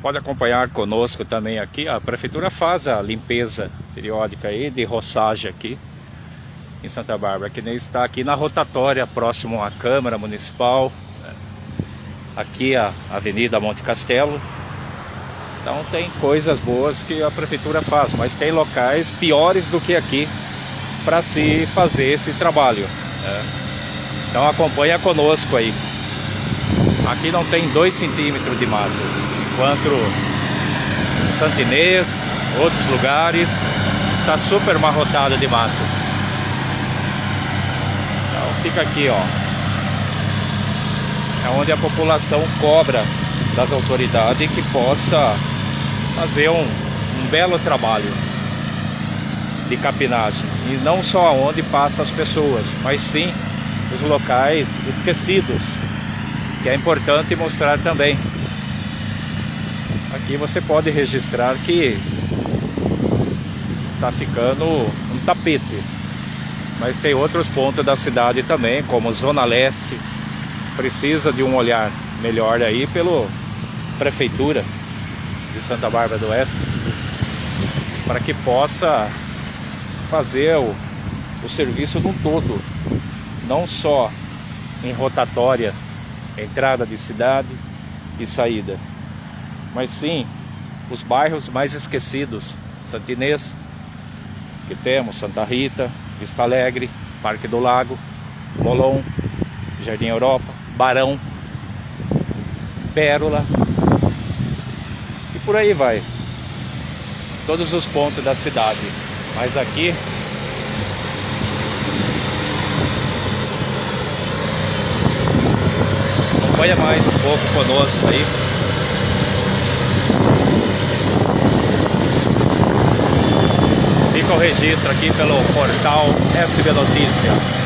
pode acompanhar conosco também aqui. A prefeitura faz a limpeza periódica aí de roçagem aqui em Santa Bárbara, que nem está aqui na rotatória próximo à Câmara Municipal, né? aqui a Avenida Monte Castelo. Então tem coisas boas que a prefeitura faz, mas tem locais piores do que aqui para se fazer esse trabalho. Né? Então acompanha conosco aí. Aqui não tem 2 centímetros de mato, enquanto Santinês, outros lugares, está super marrotado de mato. Então fica aqui, ó. É onde a população cobra das autoridades que possa fazer um, um belo trabalho de capinagem. E não só onde passam as pessoas, mas sim os locais esquecidos, que é importante mostrar também. Aqui você pode registrar que está ficando um tapete. Mas tem outros pontos da cidade também, como Zona Leste, precisa de um olhar melhor aí pelo prefeitura de Santa Bárbara do Oeste, para que possa fazer o, o serviço num todo, não só em rotatória, entrada de cidade e saída, mas sim os bairros mais esquecidos, Santinês, que temos Santa Rita, Vista Alegre, Parque do Lago, Molon, Jardim Europa, Barão, Pérola e por aí vai. Todos os pontos da cidade. Mas aqui acompanha mais um pouco conosco aí. Fica o registro aqui pelo portal SB Notícia.